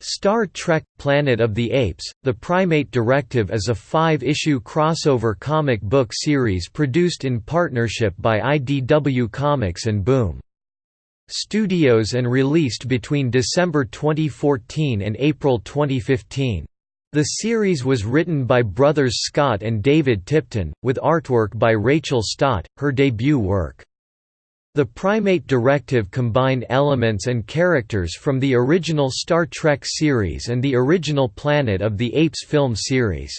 Star Trek – Planet of the Apes, The Primate Directive is a five-issue crossover comic book series produced in partnership by IDW Comics and Boom. Studios and released between December 2014 and April 2015. The series was written by brothers Scott and David Tipton, with artwork by Rachel Stott, her debut work. The Primate Directive combined elements and characters from the original Star Trek series and the original Planet of the Apes film series.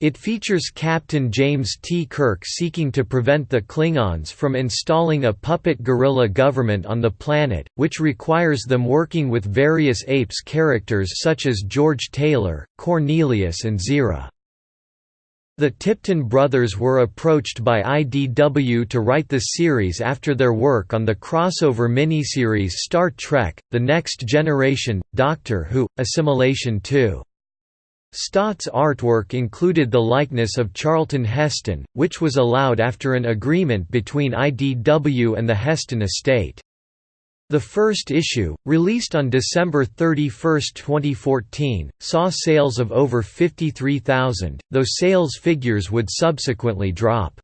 It features Captain James T. Kirk seeking to prevent the Klingons from installing a puppet gorilla government on the planet, which requires them working with various apes characters such as George Taylor, Cornelius and Zira. The Tipton brothers were approached by IDW to write the series after their work on the crossover miniseries Star Trek, The Next Generation, Doctor Who, Assimilation 2. Stott's artwork included the likeness of Charlton Heston, which was allowed after an agreement between IDW and the Heston estate. The first issue, released on December 31, 2014, saw sales of over 53,000, though sales figures would subsequently drop.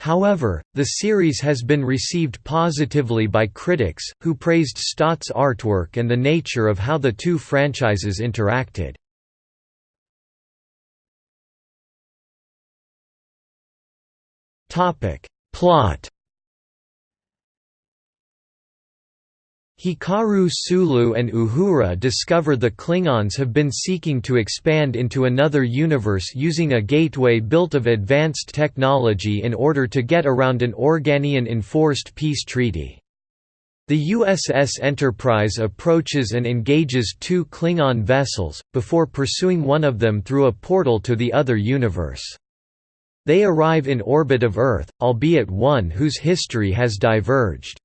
However, the series has been received positively by critics, who praised Stott's artwork and the nature of how the two franchises interacted. Plot Hikaru Sulu and Uhura discover the Klingons have been seeking to expand into another universe using a gateway built of advanced technology in order to get around an Organian-enforced peace treaty. The USS Enterprise approaches and engages two Klingon vessels, before pursuing one of them through a portal to the other universe. They arrive in orbit of Earth, albeit one whose history has diverged.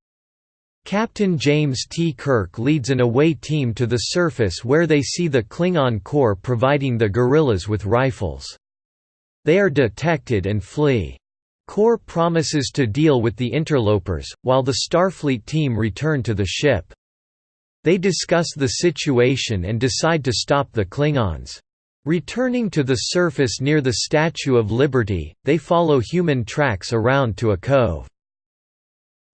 Captain James T. Kirk leads an away team to the surface where they see the Klingon Kor providing the gorillas with rifles. They are detected and flee. Kor promises to deal with the interlopers, while the Starfleet team return to the ship. They discuss the situation and decide to stop the Klingons. Returning to the surface near the Statue of Liberty, they follow human tracks around to a cove.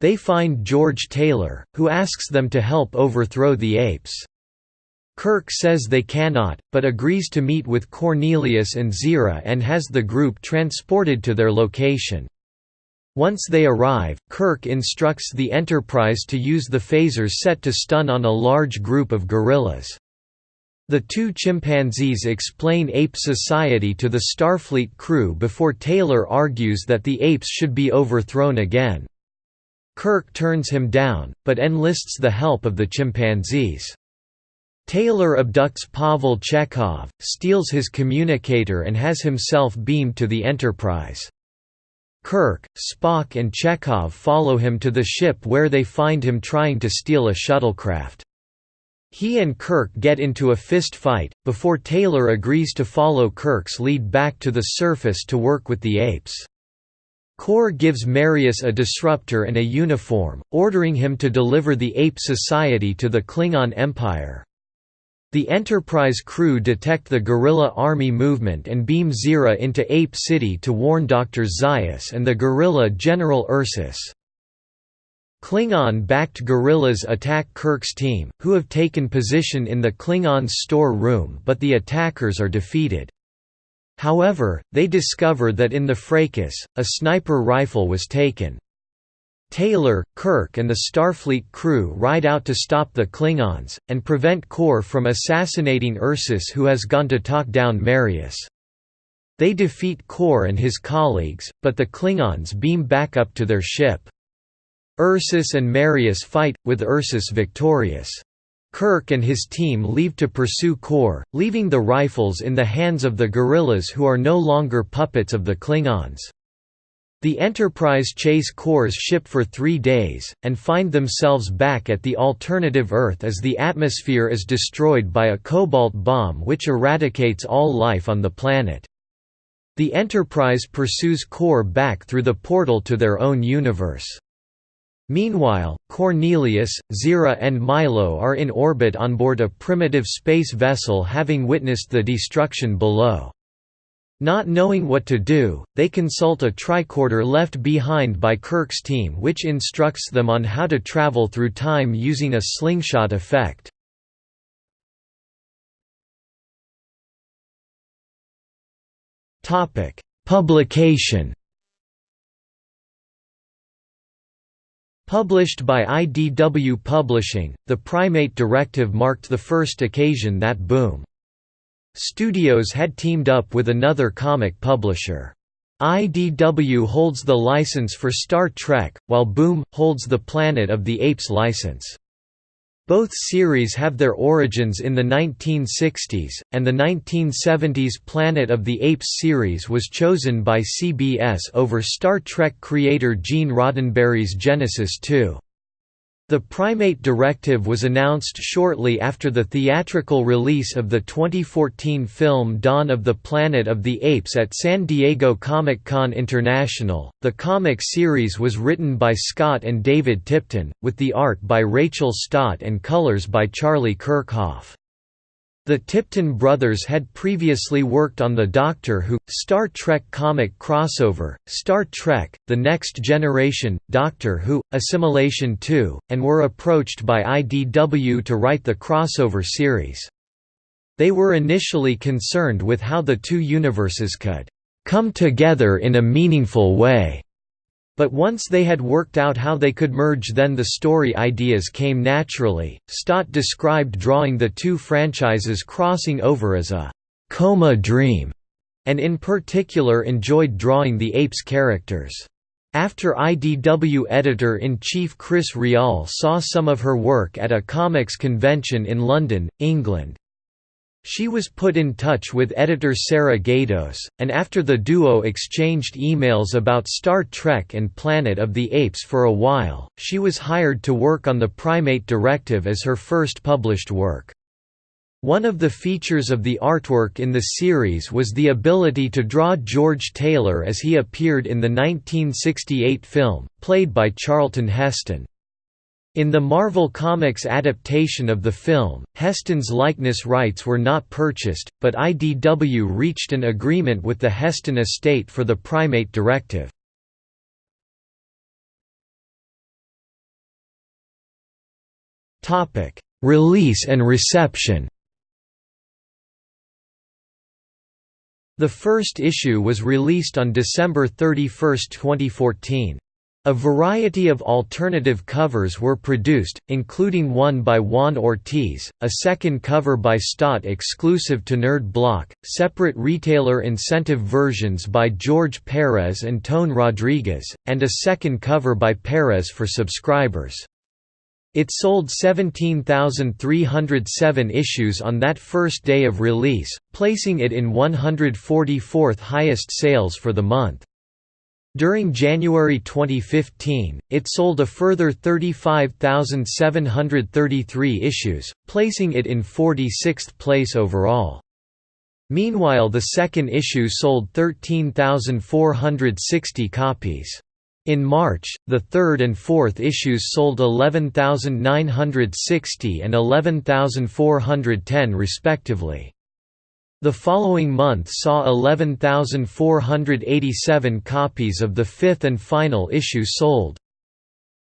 They find George Taylor, who asks them to help overthrow the apes. Kirk says they cannot, but agrees to meet with Cornelius and Zira and has the group transported to their location. Once they arrive, Kirk instructs the Enterprise to use the phasers set to stun on a large group of gorillas. The two chimpanzees explain ape society to the Starfleet crew before Taylor argues that the apes should be overthrown again. Kirk turns him down, but enlists the help of the chimpanzees. Taylor abducts Pavel Chekov, steals his communicator and has himself beamed to the Enterprise. Kirk, Spock and Chekov follow him to the ship where they find him trying to steal a shuttlecraft. He and Kirk get into a fist fight, before Taylor agrees to follow Kirk's lead back to the surface to work with the apes. Kor gives Marius a disruptor and a uniform, ordering him to deliver the Ape Society to the Klingon Empire. The Enterprise crew detect the gorilla army movement and beam Zira into Ape City to warn Dr. Zaius and the gorilla General Ursus. Klingon-backed gorillas attack Kirk's team, who have taken position in the Klingons' store room but the attackers are defeated. However, they discover that in the fracas, a sniper rifle was taken. Taylor, Kirk and the Starfleet crew ride out to stop the Klingons, and prevent Kor from assassinating Ursus who has gone to talk down Marius. They defeat Kor and his colleagues, but the Klingons beam back up to their ship. Ursus and Marius fight, with Ursus victorious. Kirk and his team leave to pursue Kor, leaving the rifles in the hands of the gorillas who are no longer puppets of the Klingons. The Enterprise chase Kor's ship for three days, and find themselves back at the alternative Earth as the atmosphere is destroyed by a cobalt bomb which eradicates all life on the planet. The Enterprise pursues Kor back through the portal to their own universe. Meanwhile, Cornelius, Zira and Milo are in orbit on board a primitive space vessel having witnessed the destruction below. Not knowing what to do, they consult a tricorder left behind by Kirk's team which instructs them on how to travel through time using a slingshot effect. Publication Published by IDW Publishing, the Primate Directive marked the first occasion that Boom! Studios had teamed up with another comic publisher. IDW holds the license for Star Trek, while Boom! holds the Planet of the Apes license. Both series have their origins in the 1960s, and the 1970s Planet of the Apes series was chosen by CBS over Star Trek creator Gene Roddenberry's Genesis 2. The Primate Directive was announced shortly after the theatrical release of the 2014 film Dawn of the Planet of the Apes at San Diego Comic-Con International. The comic series was written by Scott and David Tipton, with the art by Rachel Stott and colors by Charlie Kirchoff. The Tipton brothers had previously worked on the Doctor Who, Star Trek comic crossover, Star Trek, The Next Generation, Doctor Who, Assimilation 2, and were approached by IDW to write the crossover series. They were initially concerned with how the two universes could come together in a meaningful way. But once they had worked out how they could merge then the story ideas came naturally. Stott described drawing the two franchises crossing over as a coma dream, and in particular enjoyed drawing the apes characters. After IDW editor-in-chief Chris Ryall saw some of her work at a comics convention in London, England, she was put in touch with editor Sarah Gaydos, and after the duo exchanged emails about Star Trek and Planet of the Apes for a while, she was hired to work on the Primate Directive as her first published work. One of the features of the artwork in the series was the ability to draw George Taylor as he appeared in the 1968 film, played by Charlton Heston. In the Marvel Comics adaptation of the film, Heston's likeness rights were not purchased, but IDW reached an agreement with the Heston estate for the Primate Directive. Release and reception The first issue was released on December 31, 2014. A variety of alternative covers were produced, including one by Juan Ortiz, a second cover by Stott exclusive to Nerd Block, separate retailer incentive versions by George Perez and Tone Rodriguez, and a second cover by Perez for subscribers. It sold 17,307 issues on that first day of release, placing it in 144th highest sales for the month. During January 2015, it sold a further 35,733 issues, placing it in 46th place overall. Meanwhile the second issue sold 13,460 copies. In March, the third and fourth issues sold 11,960 and 11,410 respectively. The following month saw 11,487 copies of the fifth and final issue sold.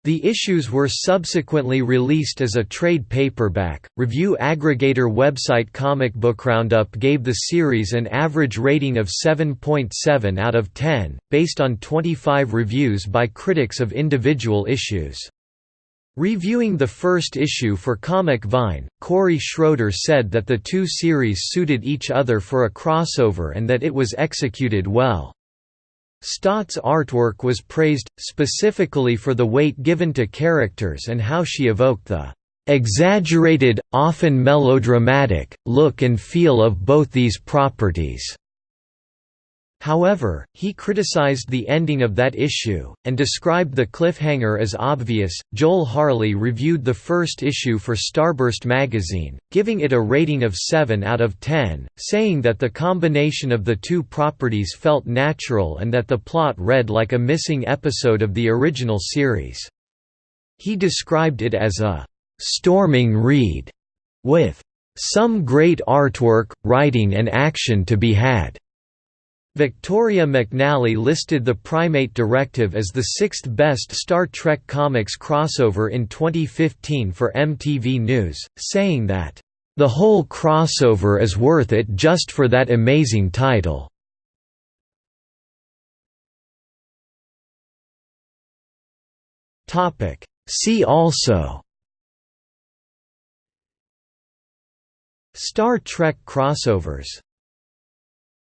The issues were subsequently released as a trade paperback. Review aggregator website Comic Book Roundup gave the series an average rating of 7.7 out of 10, based on 25 reviews by critics of individual issues. Reviewing the first issue for Comic Vine, Corey Schroeder said that the two series suited each other for a crossover and that it was executed well. Stott's artwork was praised, specifically for the weight given to characters and how she evoked the "...exaggerated, often melodramatic, look and feel of both these properties." However, he criticized the ending of that issue, and described the cliffhanger as obvious. Joel Harley reviewed the first issue for Starburst magazine, giving it a rating of 7 out of 10, saying that the combination of the two properties felt natural and that the plot read like a missing episode of the original series. He described it as a «storming read» with «some great artwork, writing and action to be had». Victoria McNally listed the Primate Directive as the sixth best Star Trek Comics crossover in 2015 for MTV News, saying that, "...the whole crossover is worth it just for that amazing title." See also Star Trek crossovers